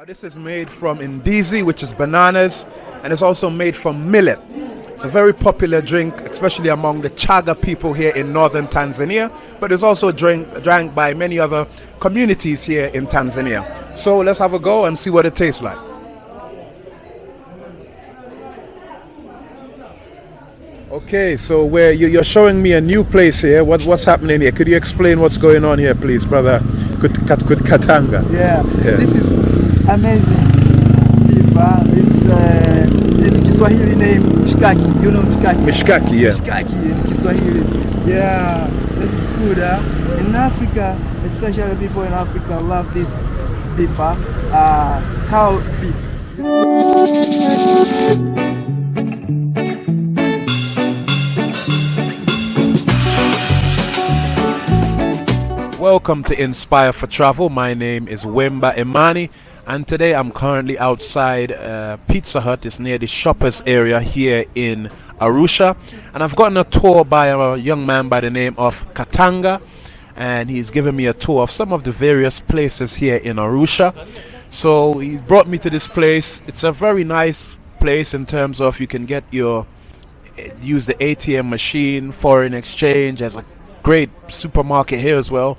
Now this is made from indizi, which is bananas, and it's also made from millet. It's a very popular drink, especially among the Chaga people here in northern Tanzania, but it's also drink, drank by many other communities here in Tanzania. So let's have a go and see what it tastes like. Okay, so where you, you're showing me a new place here. What, what's happening here? Could you explain what's going on here, please, brother Kut, Kut, Katanga? Yeah. Yeah. This is amazing. Diva is uh, in Kiswahili name Mshikaki. You know Mshikaki? Mishkaki, yeah. Mshikaki in Kiswahili. Yeah, this is good. Huh? In Africa, especially people in Africa love this beef, huh? uh, cow beef. Welcome to Inspire for Travel. My name is Wemba Imani, and today I'm currently outside uh, Pizza Hut. It's near the shoppers area here in Arusha, and I've gotten a tour by a young man by the name of Katanga, and he's given me a tour of some of the various places here in Arusha. So he brought me to this place. It's a very nice place in terms of you can get your use the ATM machine, foreign exchange. There's a great supermarket here as well.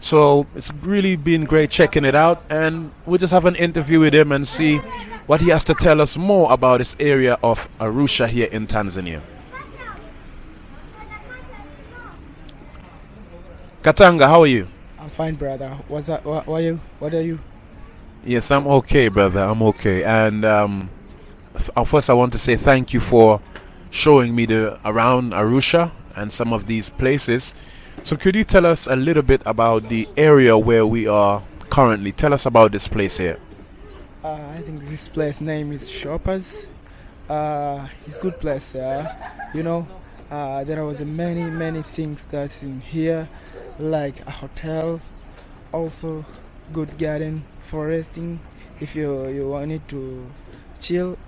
So it's really been great checking it out, and we'll just have an interview with him and see what he has to tell us more about this area of Arusha here in Tanzania. Katanga, how are you? I'm fine, brother. What's that? What, what are you? What are you? Yes, I'm okay, brother. I'm okay. And um, uh, first, I want to say thank you for showing me the around Arusha and some of these places. So, could you tell us a little bit about the area where we are currently? Tell us about this place here. Uh, I think this place name is Shoppers. Uh, it's good place. Uh, you know, uh, there was many many things that's in here, like a hotel, also good garden for resting. If you you wanted to chill,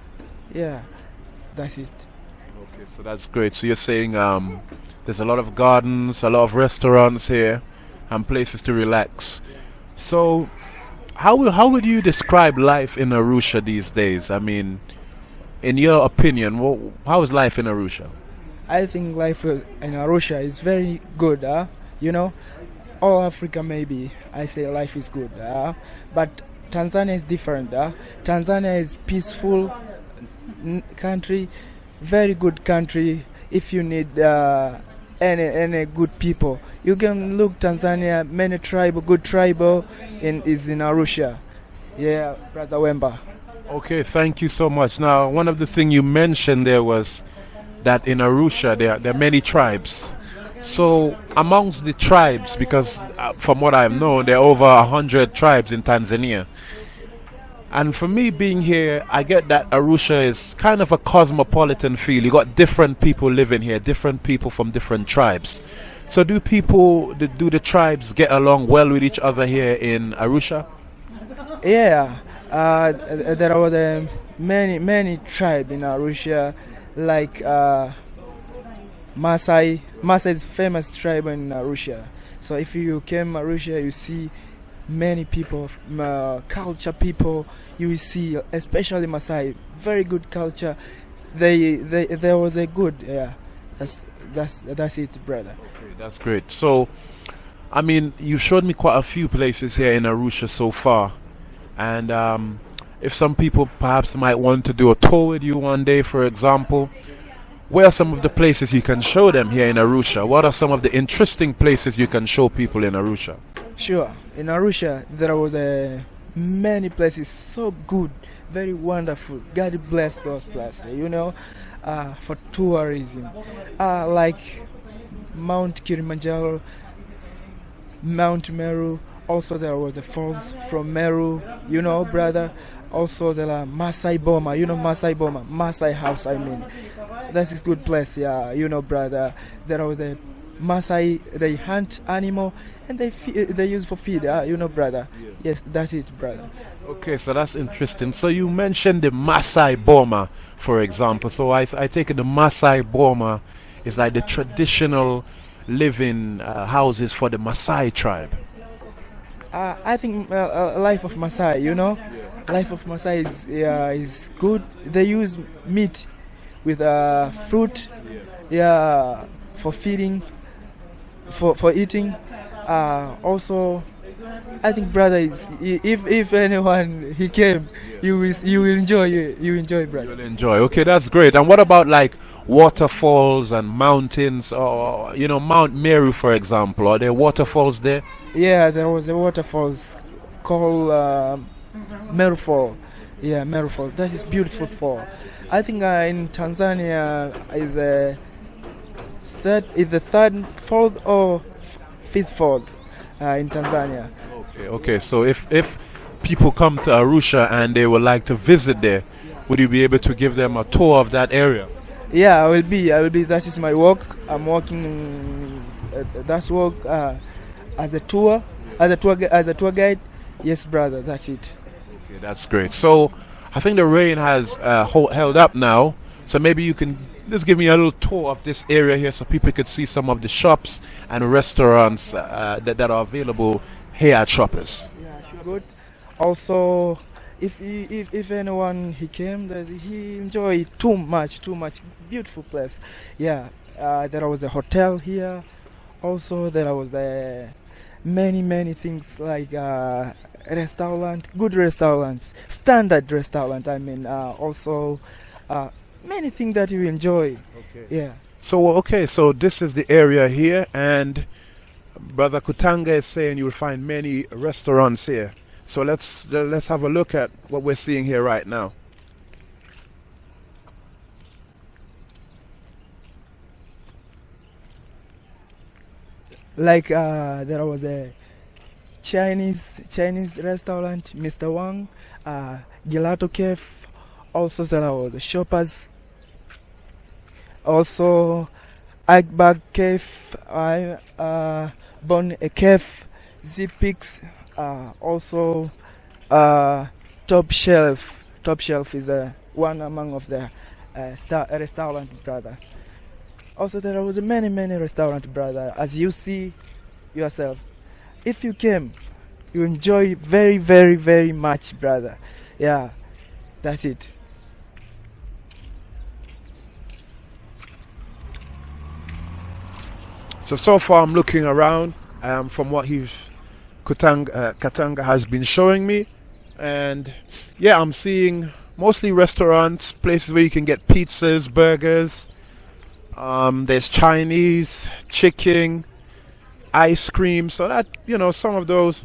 yeah, that's it. Okay, so that's great. So you're saying um, there's a lot of gardens, a lot of restaurants here, and places to relax. So, how will- how would you describe life in Arusha these days? I mean, in your opinion, wha how is life in Arusha? I think life in Arusha is very good. Uh, you know, all Africa maybe I say life is good. Uh, but Tanzania is different. Uh. Tanzania is peaceful country, very good country. If you need uh, any any good people, you can look Tanzania. Many tribal, good tribal, in is in Arusha. Yeah, brother Wemba. Okay, thank you so much. Now, one of the things you mentioned there was that in Arusha there, there are many tribes. So, amongst the tribes, because uh, from what I've known, there are over hundred tribes in Tanzania. And for me being here, I get that Arusha is kind of a cosmopolitan feel. You got different people living here, different people from different tribes. So, do people, do the tribes get along well with each other here in Arusha? Yeah, uh, there are the many many tribe in Arusha, like uh, Masai. Masai is famous tribe in Arusha. So if you came Arusha, you see many people, uh, culture people. You will see, especially Masai, very good culture. They they there was a good yeah. That's that's that's it, brother. Okay, That's great. So, I mean, you've showed me quite a few places here in Arusha so far, and um, if some people perhaps might want to do a tour with you one day, for example, where are some of the places you can show them here in Arusha? What are some of the interesting places you can show people in Arusha? Sure. In Arusha, there were the many places so good, very wonderful. God bless those places, you know, uh, for tourism. Uh, like Mount Kilimanjaro, Mount Meru. Also, there was the falls from Meru, you know, brother. Also, there are Masai Boma, you know, Masai Boma, Masai House, I mean. That is good place, yeah, you know, brother. There are the Masai, they hunt animal and they fe- they use for feed, uh, you know, brother. Yes, that's it, brother. Okay, so that's interesting. So you mentioned the Masai Boma, for example. So I, I take it the Masai Boma is like the traditional living uh, houses for the Maasai tribe. Uh, I think uh, uh, life of Masai, you know, life of Maasai is yeah, is good. They use meat with uh, fruit, yeah, for feeding, for for eating. Uh, also, I think brother is if if anyone he came, you will you will enjoy you enjoy brother. You'll enjoy. Okay, that's great. And what about like waterfalls and mountains, or you know Mount Meru, for example? Are there waterfalls there? Yeah, there was a waterfalls called uh, Meru Fall. Yeah, Meru Fall. That is beautiful fall. I think uh, in Tanzania is a third, is the third, fourth, or fifth fall uh, in Tanzania. Okay, okay. So if if people come to Arusha and they would like to visit there, would you be able to give them a tour of that area? Yeah, I will be. I will be. That is my work. I'm working. Uh, that's work uh, as a tour, as a tour, as a tour guide. Yes, brother. That's it. Okay, that's great. So, I think the rain has uh, hold, held up now. So maybe you can just give me a little tour of this area here, so people could see some of the shops and restaurants uh, that, that are available here at Shoppers. Yeah, sure. Good. Also, if if if anyone he came, he enjoyed too much, too much. Beautiful place. Yeah, uh, there was a hotel here. Also, there was a many many things like uh, restaurant, good restaurants, standard restaurant. I mean, uh, also uh, many things that you enjoy. Okay. Yeah. So okay, so this is the area here, and Brother Kutanga is saying you'll find many restaurants here. So let's let's have a look at what we're seeing here right now. Like uh, there was a Chinese Chinese restaurant, Mr. Wang, uh, Gelato Cafe, also there was the shoppers, also Iceberg Cafe, I uh, Bon a Cafe, Zipix uh, also uh, top shelf. Top shelf is uh, one among of the uh, star, restaurant brother. Also there was many many restaurant brother as you see yourself. If you came you enjoy very very very much brother. Yeah that's it so so far i'm looking around um, from what he's uh, Katanga has been showing me. And yeah, I'm seeing mostly restaurants, places where you can get pizzas, burgers. Um, there's Chinese, chicken, ice cream. So that, you know, some of those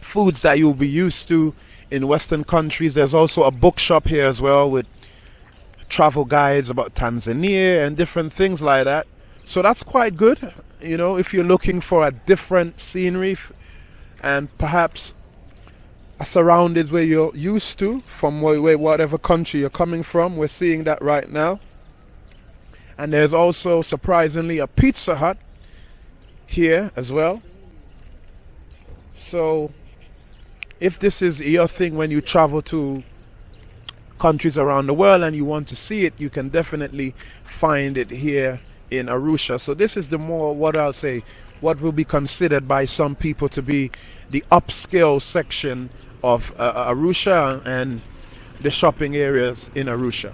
foods that you'll be used to in Western countries. There's also a bookshop here as well with travel guides about Tanzania and different things like that. So that's quite good. You know, if you're looking for a different scenery, and perhaps a surrounded where you're used to from where, whatever country you're coming from. We're seeing that right now. And there's also surprisingly a Pizza Hut here as well. So if this is your thing when you travel to countries around the world and you want to see it, you can definitely find it here in Arusha. So this is the more what I'll say what will be considered by some people to be the upscale section of uh, uh, Arusha and the shopping areas in Arusha.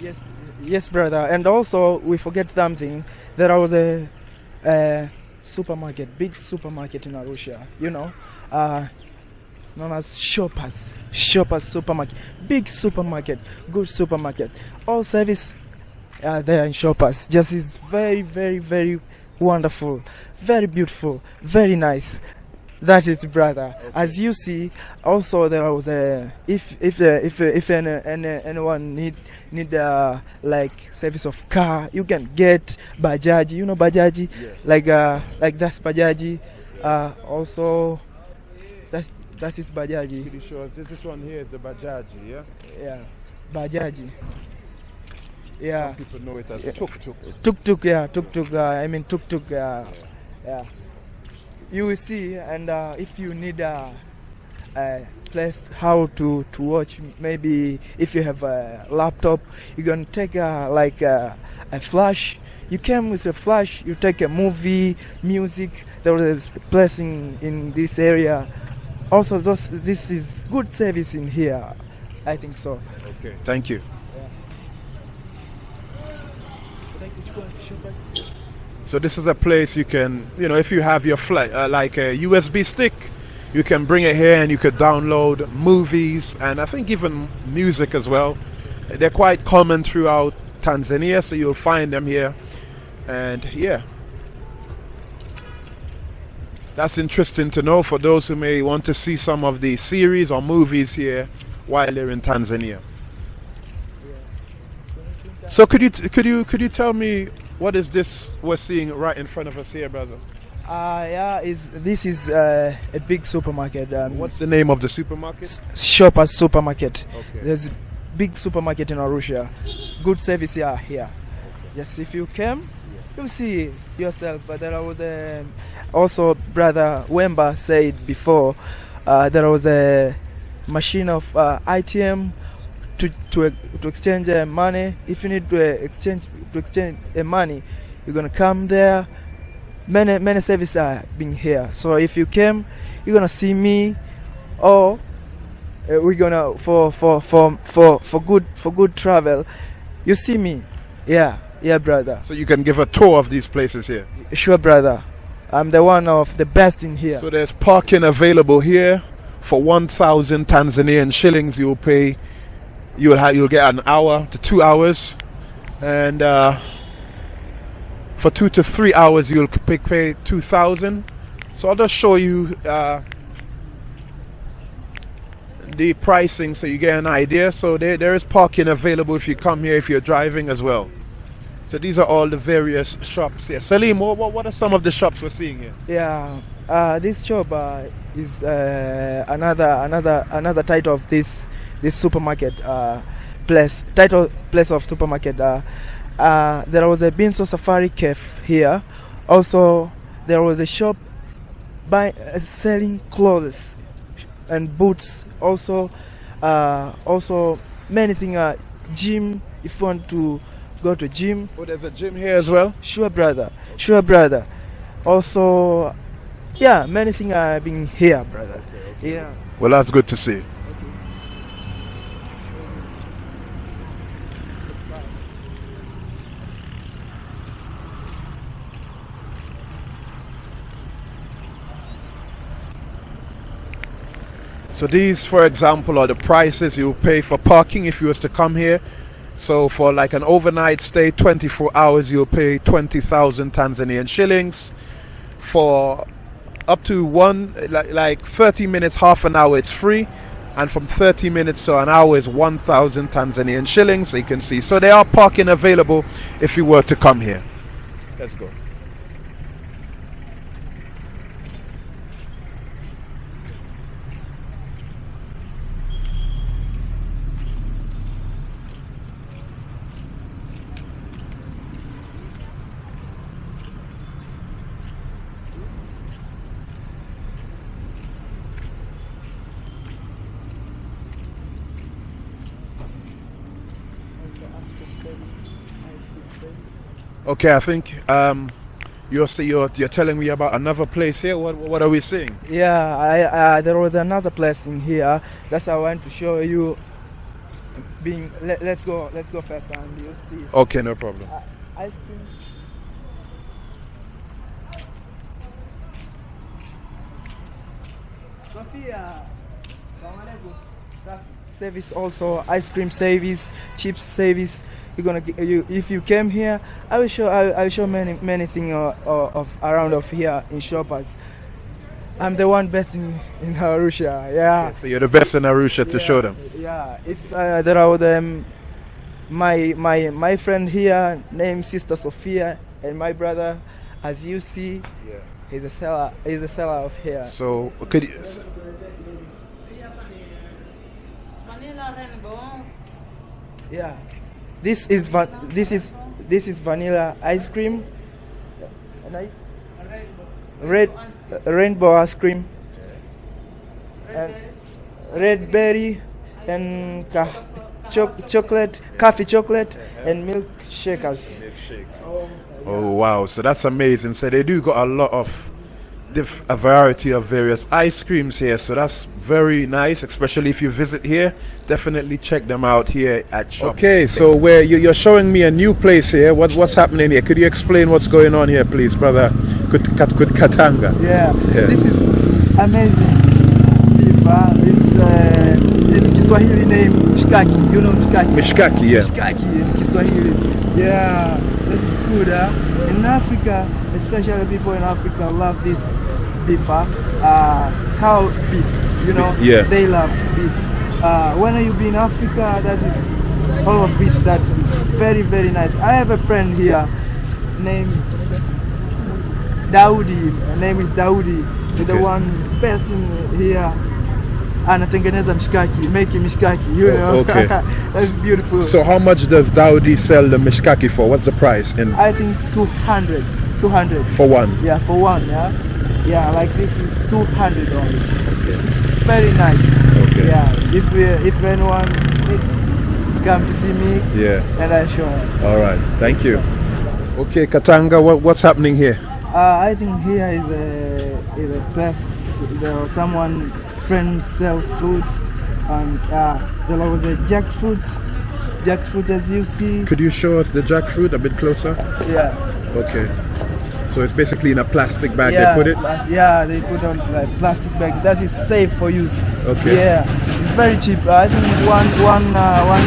Yes, yes, brother. And also, we forget something. There was a, a supermarket, big supermarket in Arusha. You know, uh, known as Shoppers. Shoppers supermarket, big supermarket, good supermarket. All service uh, there in Shoppers. Just is very, very, very wonderful, very beautiful, very nice. That is brother. As you see, also there was a if if uh, if uh, if any, any, anyone need need uh, like service of car, you can get bajaji. You know bajaji, yeah. like uh like that's bajaji. Uh, also, that's that is bajaji. Pretty sure this one here is the bajaji, yeah. Yeah, bajaji. Yeah. Some people know it as yeah. tuk tuk. Tuk tuk, yeah, tuk tuk. Uh, I mean tuk tuk. Uh, yeah. yeah. You will see, and uh, if you need a, a place how to to watch, maybe if you have a laptop, you can take a, like a, a flash. You came with a flash. You take a movie, music. There is a place in, in this area also those, this is good service in here. I think so. Okay, thank you. So this is a place you can, you know, if you have your flight, uh, like a USB stick, you can bring it here and you could download movies and I think even music as well. They're quite common throughout Tanzania, so you'll find them here. And yeah, that's interesting to know for those who may want to see some of the series or movies here while they're in Tanzania. So could you could you could you tell me what is this we're seeing right in front of us here, brother? Uh, yeah, is this is uh, a big supermarket. Um, What's the name of the supermarket? Shoppers Supermarket. Okay. There's a big supermarket in Arusha. Good service here. Here. Just if you came, you'll see yourself. But there was um, also brother Wemba said before uh, there was a machine of uh, ITM to to to exchange uh, money. If you need to uh, exchange to exchange uh, money, you're gonna come there. Many many services are being here. So if you came, you're gonna see me, or uh, we're gonna for for for for for good for good travel. You see me, yeah, yeah, brother. So you can give a tour of these places here. Sure, brother. I'm the one of the best in here. So there's parking available here for 1,000 Tanzanian shillings. You'll pay. You'll have. You'll get an hour to two hours, and uh, for two to three hours you'll pay, pay 2,000. So I'll just show you uh, the pricing so you get an idea. So there, there is parking available if you come here if you're driving as well. So these are all the various shops here. Salim, what, what, are some of the shops we're seeing here? Yeah, uh, this shop uh, is uh, another another another title of this this supermarket uh, place title place of supermarket. Uh, uh, there was a Binso Safari Cafe here. Also, there was a shop uh, selling clothes and boots. Also, also many things. Gym. If you want to go to gym, Oh, there's a gym here as well. Sure, brother. Sure, brother. Also, yeah, many things I've been here, brother. Yeah. Well, that's good to see. So these, for example, are the prices you pay for parking if you was to come here. So for like an overnight stay, 24 hours, you'll pay 20,000 Tanzanian shillings. For up to one, like, like 30 minutes, half an hour, it's free. And from 30 minutes to an hour is 1,000 Tanzanian shillings. So you can see. So there are parking available if you were to come here. Let's go. Okay, I think um, you're, you're you're telling me about another place here. What what are we seeing? Yeah, I, uh, there was another place in here. That's I want to show you. Being, let, let's go, let's go first, and you see. Okay, no problem. Uh, ice cream. Sophia. Service also ice cream service, chips service. You're gonna get, you if you came here, I will show I will, I will show many many things uh, uh, of around of here in shoppers. I'm the one best in in Arusha. Yeah. So you're the best in Arusha to Yeah, show them. Yeah, if uh, there are them, my my my friend here named Sister Sophia and my brother, as you see, Yeah. he's a seller. He's a seller of here. So could you, s- Vanilla rainbow. Yeah, this is this is this is vanilla ice cream. And I, red uh, rainbow ice cream. And red berry and choc- chocolate, coffee chocolate, and milk shakers. Oh wow, so that's amazing. So they do got a lot of a variety of various ice creams here. So that's very nice, especially if you visit here. Definitely check them out here at Shop. Okay, so where you, you're showing me a new place here. What, what's happening here? Could you explain what's going on here, please, brother? Kut, Kat, Kut, Katanga. Yeah. Yeah. This is amazing. Diva is uh, in Kiswahili name Mshikaki. You know Mshikaki? Mishkaki, yeah. Mshikaki in Kiswahili. Yeah, this is good. Huh? In Africa, especially people in Africa love this beef, huh? uh, cow beef. You know, Yeah. they love beef. Uh, when you be in Africa, that is all of beef. That is very very nice. I have a friend here named Daudi. Her name is Daudi. He's the Okay. one best in here. Anatengeneza mshikaki, making mishkaki, you Oh, know. okay. That's beautiful. So how much does Daudi sell the Mishkaki for? What's the price in I think 200, 200. for one? Yeah, for one, yeah. Yeah, like this is 200 only. okay. Very nice. Okay. Yeah, if we, if anyone come to see me, Yeah. and I show them. All right. Thank you. Okay, Katanga, what, what's happening here? Uh, I think here is a, is a place there was someone friend sell fruits and uh, there was a jackfruit jackfruit as you see Could you show us the jackfruit a bit closer? yeah Okay. So it's basically in a plastic bag yeah they put it? yeah they put on like plastic bag that is safe for use Okay. yeah it's very cheap I think one one uh, one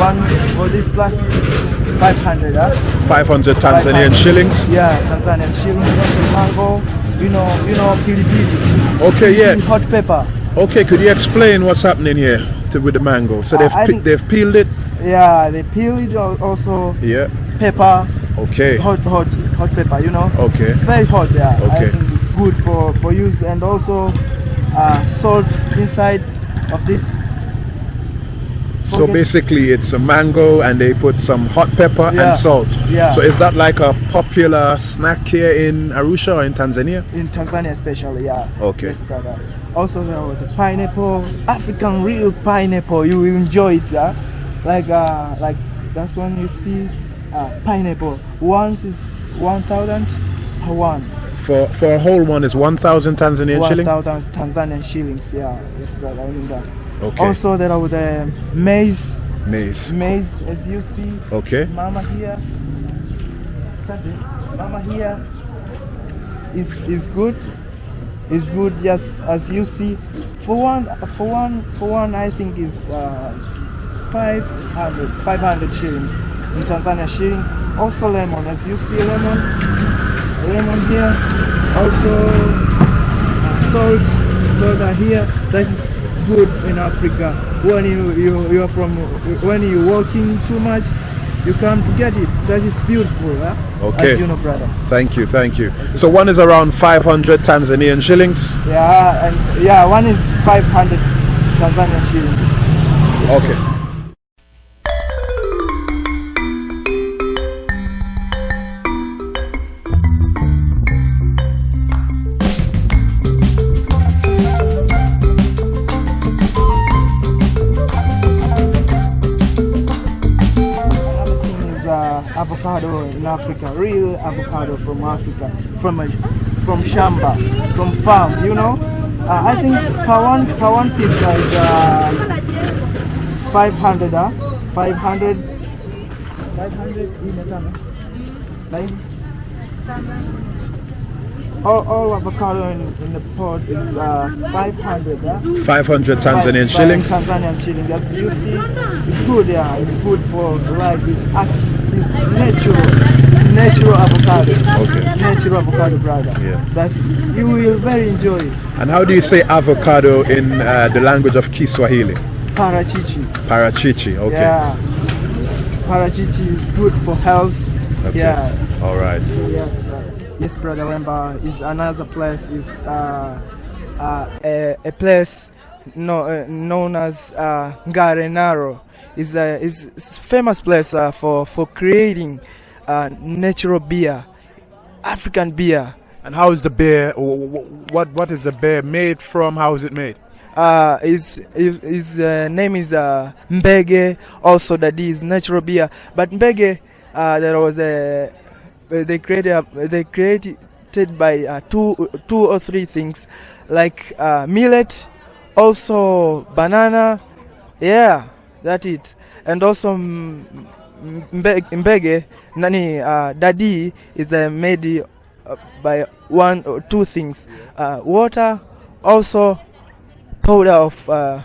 one for this plastic is 500 huh? 500 Tanzanian 500. shillings? yeah Tanzanian shillings mango you know you know pili pili Okay, yeah. hot pepper Okay, could you explain what's happening here to, with the mango? So they've think- they've peeled it? Yeah, they peel it also Yeah. pepper, Okay. hot hot hot pepper, you know. Okay. It's very hot, yeah. Okay. I think it's good for for use and also uh, salt inside of this. So basically it's a mango and they put some hot pepper Yeah. and salt. Yeah. So is that like a popular snack here in Arusha or in Tanzania? In Tanzania especially, yeah. Okay. Yes, brother. Also the pineapple, African real pineapple. You will enjoy it, yeah. Like uh like that's when you see uh, pineapple. Once is one thousand per one. For for a whole one is 1000 Tanzanian shilling? 1,000 Tanzanian shillings, yeah. Yes, brother, I mean that. Okay. Also, there are the maize, Maize. maize, as you see. Okay. Mama here, Sunday, Mama here is is good. Is good, yes, as you see. For one, for one, for one, I think is uh, 500, 500 shilling in Tanzania shilling. Also lemon, as you see, lemon, lemon here. Also uh, salt, soda here. That is good in Africa. When you you you are from when you walking too much, you come to get it. That is beautiful, huh? Okay. As you know, brother. Thank you, thank you. So one is around 500 Tanzanian shillings. Yeah, and yeah, one is 500 Tanzanian shillings. Okay. Real avocado from Africa, from a, from shamba, from farm. You know, uh, I think per one per one pizza is uh, 500. Uh, 500. 500 imetano. Like, all, all avocado in, in the pot is uh, 500. Uh. 500 Tanzanian Five- shillings. Tanzanian shillings. As you see, it's good. Yeah, it's good for life. It's, it's natural. Natural avocado. Okay. Natural avocado, brother. Yeah. That's you will very enjoy it. And how do you say avocado in uh, the language of Kiswahili? Parachichi. Parachichi. Okay. Yeah. Parachichi is good for health. Okay. Yeah. All right. Yes, brother. Yes, brother Wemba is another place. Is uh, uh, a, a place no, uh, known as uh, Ngarenaro. is a is is famous place uh, for for creating uh, natural beer, African beer. And how is the beer? wh- wh- What what is the beer made from? How is it made? Uh, his his, uh, name is uh, Mbege. Also, that is natural beer. But Mbege, uh, there was a they created a, they created created by uh, two, two or three things, like uh, millet, also banana. Yeah, that it. And also mm, mbe- mbege, nani uh, dadi is uh, made uh, by one or two things, uh, water, also powder of uh,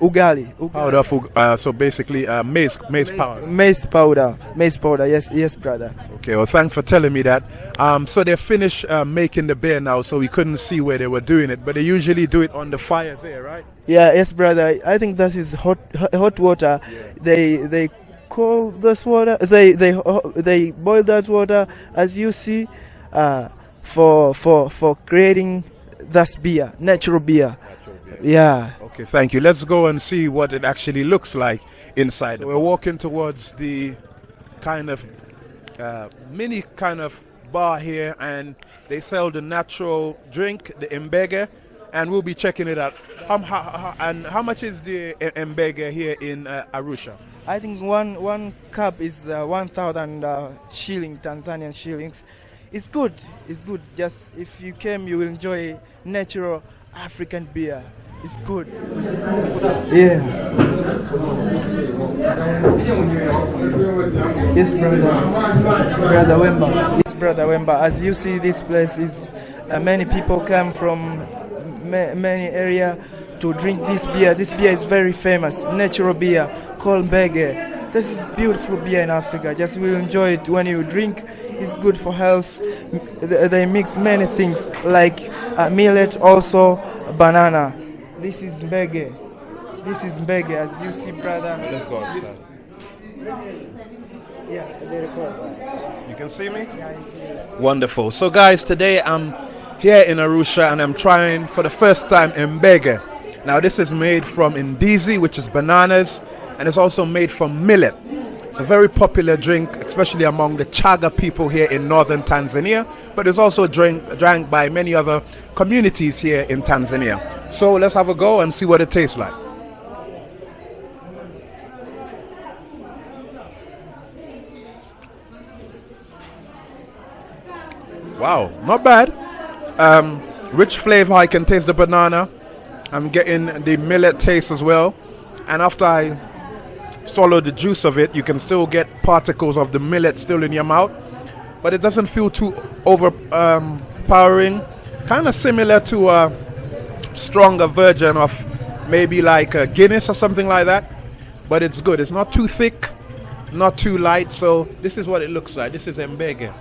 ugali. ugali. Powder of, ug- uh, so basically uh, maize, maize powder. Maize powder, maize powder. Yes, yes, brother. Okay, well, thanks for telling me that. Um, so they finished uh, making the beer now, so we couldn't see where they were doing it, but they usually do it on the fire there, right? Yeah, yes, brother. I think that is hot, hot- hot water. They they call this water. They they they boil that water, as you see, uh, for for for creating this beer, natural beer. Yeah. Okay, thank you. Let's go and see what it actually looks like inside. So we're walking towards the kind of uh, mini kind of bar here, and they sell the natural drink, the mbege, and we'll be checking it out. How, how, how, and how much is the mbege here in uh, Arusha? I think one one cup is uh, one thousand uh, shilling Tanzanian shillings. It's good. It's good. Just if you came, you will enjoy natural African beer. It's good. Yeah. Yes, brother. Brother Wemba. Yes, brother Wemba. As you see, this place is uh, many people come from ma- many area to drink this beer. This beer is very famous, natural beer called Mbege. This is beautiful beer in Africa. Just will enjoy it when you drink. It's good for health. They mix many things like uh, millet, also banana. This is Mbege. This is Mbege, as you see, brother. Let's go outside. Yeah, they record. You can see me? Yeah, I see. Wonderful. So, guys, today I'm here in Arusha and I'm trying for the first time mbege. Now, this is made from indizi, which is bananas, and it's also made from millet. It's a very popular drink, especially among the Chaga people here in northern Tanzania, but it's also drink, drank by many other communities here in Tanzania. So, let's have a go and see what it tastes like. Wow, not bad. Um, rich flavor. I can taste the banana. I'm getting the millet taste as well. And after I swallow the juice of it, you can still get particles of the millet still in your mouth. But it doesn't feel too overpowering. Um, kind of similar to a stronger version of maybe like a Guinness or something like that. But it's good. It's not too thick, not too light. So this is what it looks like. This is Mbege.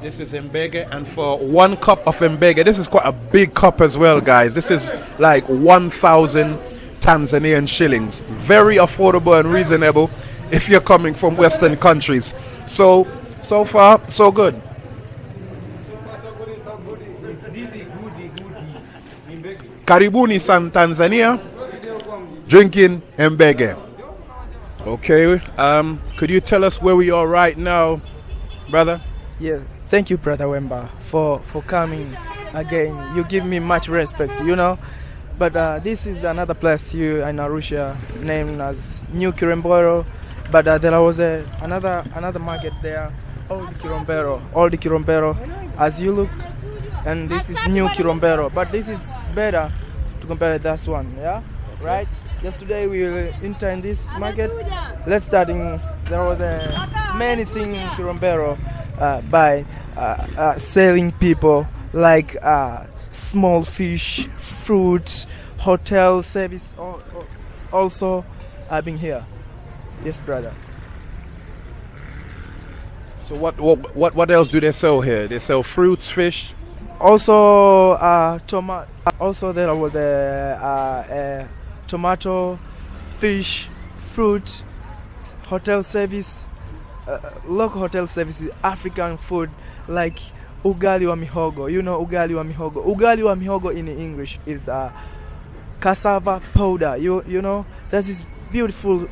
This is Mbege, and for one cup of Mbege, this is quite a big cup as well, guys. This is like 1,000 Tanzanian shillings. Very affordable and reasonable if you're coming from Western countries. So, so far, so good. Karibuni San Tanzania, drinking Mbege. Okay, um, could you tell us where we are right now, brother? Yeah, thank you, brother Wemba, for for coming again. You give me much respect, you know. But uh, this is another place you in Arusha named as New Kirombero. But uh, there was a, another another market there, Old Kirombero, Old Kirombero. As you look, and this is New Kirombero. But this is better to compare this one, yeah, right? Just today we will enter in this market. Let's start in. There was a many things in Kirombero uh, by uh, uh, selling people like uh, small fish, fruits, hotel service. al- al- Also, I've been here. Yes, brother. So what, what what what else do they sell here? They sell fruits, fish. Also, uh, tomato. Also, there was the uh, uh, tomato, fish, fruit, hotel service, uh, local hotel services, African food like ugali wa mihogo. You know ugali wa mihogo. Ugali wa mihogo in English is uh, cassava powder. You you know this is beautiful uh,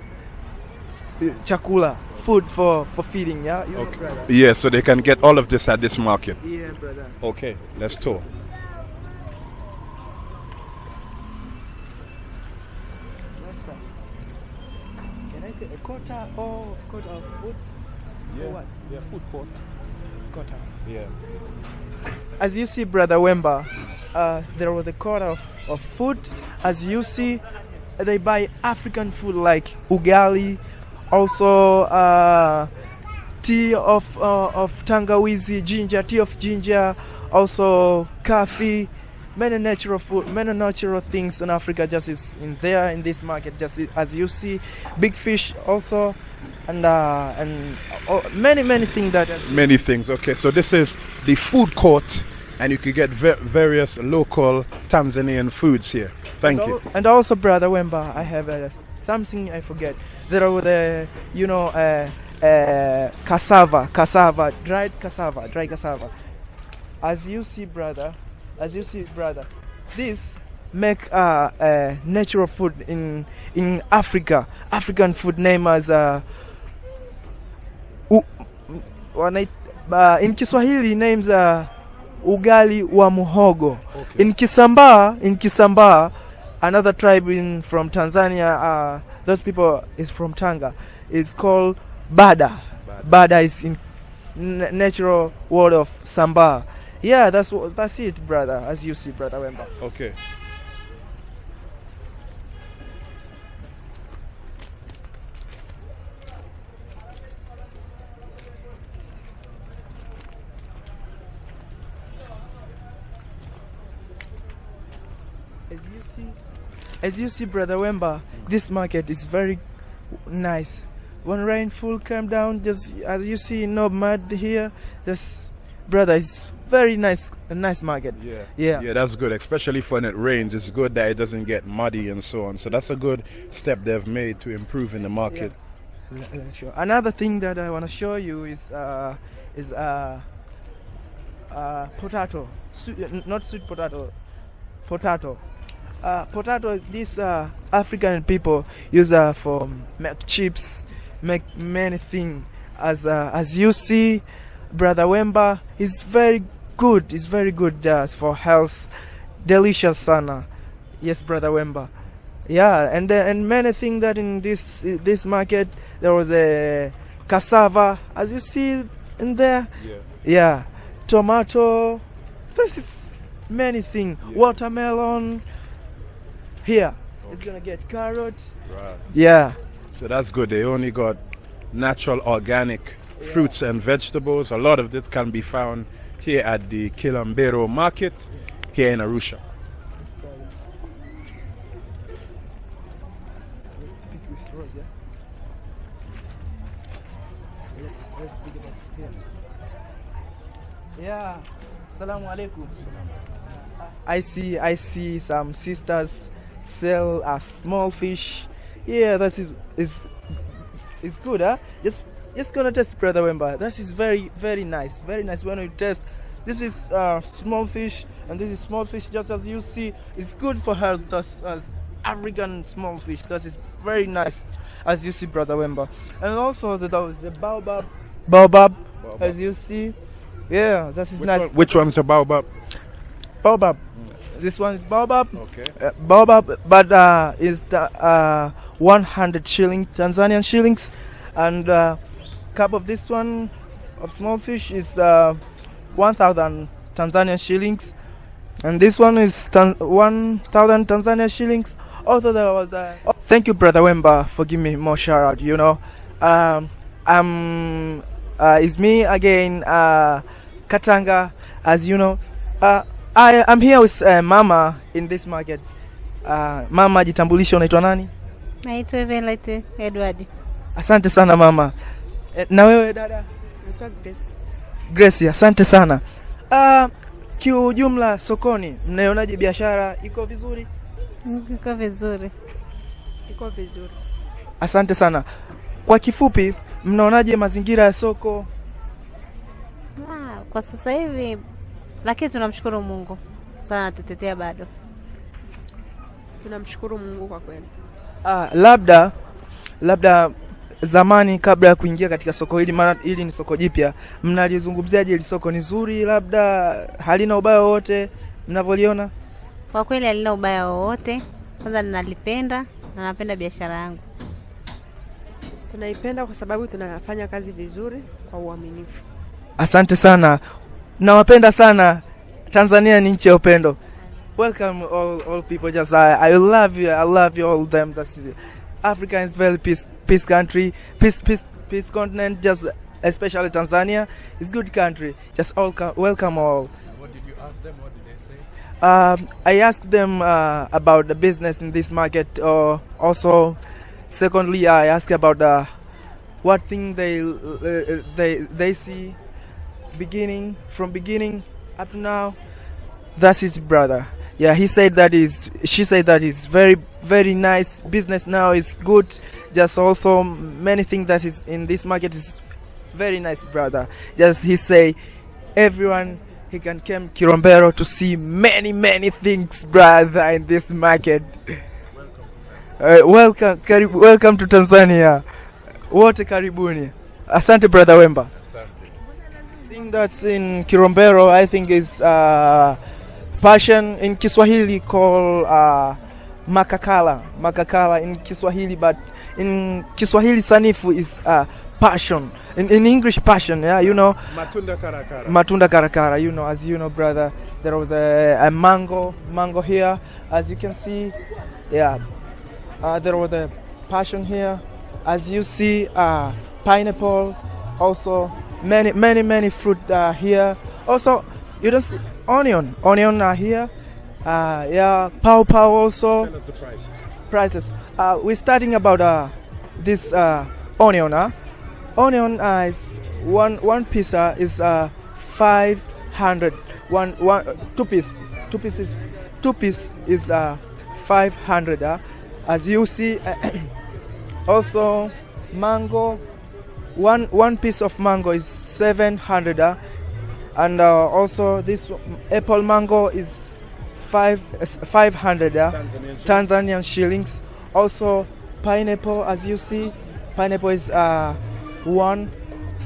chakula food for for feeding. Yeah. You Okay. brother. Yeah, so they can get all of this at this market. Yeah, brother. Okay, let's tour. Say or of food? Or what? yeah, food court. Quarter. Yeah. As you see, Brother Wemba, uh, there was a corner of, of food. As you see, they buy African food like ugali, also uh, tea of uh, of tangawizi, ginger, tea of ginger, also coffee, many natural food, many natural things in Africa just is in there in this market. Just as you see, big fish also, and uh, and uh, many many things that. Many things. Okay, so this is the food court, and you can get various local Tanzanian foods here. Thank and you. al- And also, brother Wemba, I have uh, something I forget. There were the, you know, uh, uh, cassava, cassava, dried cassava, dried cassava. As you see, brother, as you see, brother, this make uh, uh, natural food in in Africa. African food name as uh, u, wanait, uh, in Kiswahili names uh, ugali wa muhogo. Okay. In kisamba in Kisambaa, another tribe in from Tanzania, uh, those people is from Tanga, It's called Bada. Bada Bada is in natural word of Samba. Yeah, that's that's it, brother. As you see, brother Wemba. Okay. As you see, as you see, brother Wemba, this market is very nice. When rainfall came down, just as you see, no mud here. Just brother, it's very nice, a nice market. Yeah. Yeah. Yeah, that's good, especially when it rains. It's good that it doesn't get muddy and so on. So that's a good step they've made to improve in the market. Uh, Sure. Another thing that I want to show you is uh, is uh, uh, potato, uh, not sweet potato, potato. Uh, potato. These uh, African people use uh, for make chips, make many things. As uh, as you see, brother Wemba is very good. It's very good just for health, delicious sana. Yes, brother Wemba. Yeah, and uh, and many things that in this this market there was a cassava, as you see in there. Yeah. Yeah, tomato. This is many things. Yeah. Watermelon. Here, it's gonna get carrot. Right. Yeah, So that's good. They only got natural organic fruits and vegetables. A lot of this can be found here at the Kilombero market here in Arusha. Yeah? Assalamu alaikum. I see I see some sisters sell a small fish. Yeah, that is is is good, huh? Just just gonna test brother Wemba. This is very very nice. Very nice when you test. This is uh, small fish and this is small fish just as you see. It's good for health just as African small fish. That is very nice as you see brother Wemba. And also the the baobab baobab, Baobab. as you see. Yeah, that is Which, nice. one, which one's the baobab? Baobab. This one is baobab. Okay. Uh, baobab, but uh, is the uh, 100 shilling Tanzanian shillings, and uh, cup of this one of small fish is uh, 1,000 Tanzanian shillings, and this one is tan- 1,000 Tanzanian shillings. Also, there was uh, oh, thank you, brother Wemba, for giving me more shout out. You know, um, um, uh, it's me again, uh, Katanga, as you know. Uh, I I'm here with uh, mama in this market. Uh, mama, jitambulishe, unaitwa nani? Naitwa Evelet Edward. Asante sana mama. E, na wewe dada? Naitwa Grace. Grace, asante sana. Uh, kiujumla sokoni mnaionaje biashara iko vizuri? Iko vizuri. Iko vizuri. Asante sana. Kwa kifupi, mnaonaje mazingira ya soko? Ah, kwa sasa hivi lakini tunamshukuru Mungu sana, tutetea bado. Tunamshukuru Mungu kwa kweli. Ah, labda labda zamani kabla ya kuingia katika soko hili, maana hili ni soko jipya, mnalizungumziaje hili soko? Ni zuri, labda halina ubaya wowote mnavyoliona? Kwa kweli halina ubaya wowote. Kwanza ninalipenda na napenda biashara yangu. Tunaipenda kwa sababu tunafanya kazi vizuri kwa uaminifu. Asante sana. nawapenda sana tanzania ni nchi ya upendo welcome all, all people just I, I love you I love you all them that's Africa is very peace peace country peace peace peace continent just especially Tanzania is good country just all welcome all What did you ask them? What did they say? um, I asked them uh, about the business in this market. Uh, also, secondly, I asked about uh, what thing they uh, they they see beginning from beginning up to now. That's his brother. Yeah, he said that is. She said that is very very nice business now is good. Just also many things that is in this market is very nice, brother. Just he say everyone he can come Kilombero to see many many things, brother, in this market. Uh, welcome, karib, welcome to Tanzania. Wote karibuni. Asante brother Wemba. thing that's in Kilombero, I think is uh, passion in Kiswahili call uh, makakala. Makakala in Kiswahili, but in Kiswahili sanifu is uh, passion. In, in English, passion. Yeah, you know. Matunda karakara. Matunda karakara, you know, as you know, brother. There was a, a mango, mango here, as you can see. Yeah, uh, there was a passion here, as you see. Uh, pineapple, also many, many, many fruit uh, here. Also, you don't see onion, onion are here. Uh, yeah, pow pow also Tell us the prices. prices. Uh, we're starting about uh, this uh, onion. Huh? Onion uh, is one one piece uh, is uh, five hundred. One one uh, two piece two pieces two piece is uh, five hundred. Uh, as you see, also mango. One one piece of mango is seven hundred. Uh, and uh, also this apple mango is five five hundred. Uh, Tanzanian shillings. Tanzanian shillings. Also, pineapple, as you see, pineapple is uh, one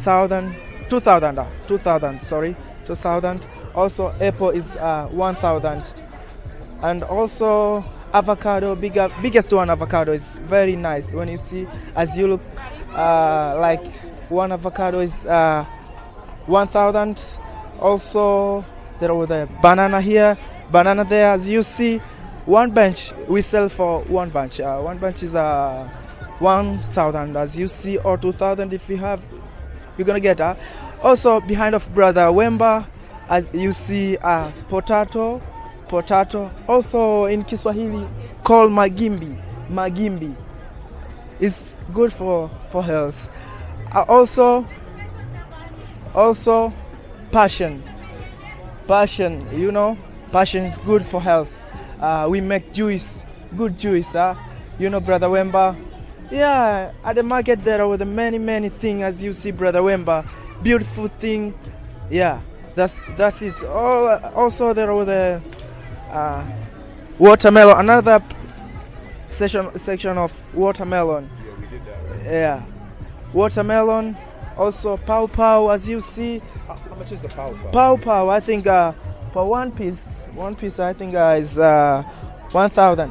thousand, two thousand, uh, two thousand. Sorry, two thousand. Also, apple is uh, one thousand, and also avocado. Bigger, biggest one avocado is very nice. When you see, as you look, uh, like one avocado is uh, one thousand. Also, there was a banana here, banana there. As you see, one bench we sell for one bunch. Uh, one bunch is uh, one thousand, as you see, or two thousand if you have. You're gonna get. Uh. Also behind of brother Wemba, as you see, uh, potato, potato. Also in Kiswahili, called magimbi, magimbi. It's good for for health. Uh, also, also passion. Passion you know? Passion is good for health. Uh, we make juice. Good juice huh? you know brother wemba? Yeah at the market there are the many many things as you see brother wemba. Beautiful thing. Yeah that's that's it. All also there are the uh, watermelon another section section of watermelon. Yeah, we did that. yeah. Watermelon also pow pow as you see How, much is the pow pow? Pow Pow, I think uh, for one piece, one piece I think uh, is uh, one thousand.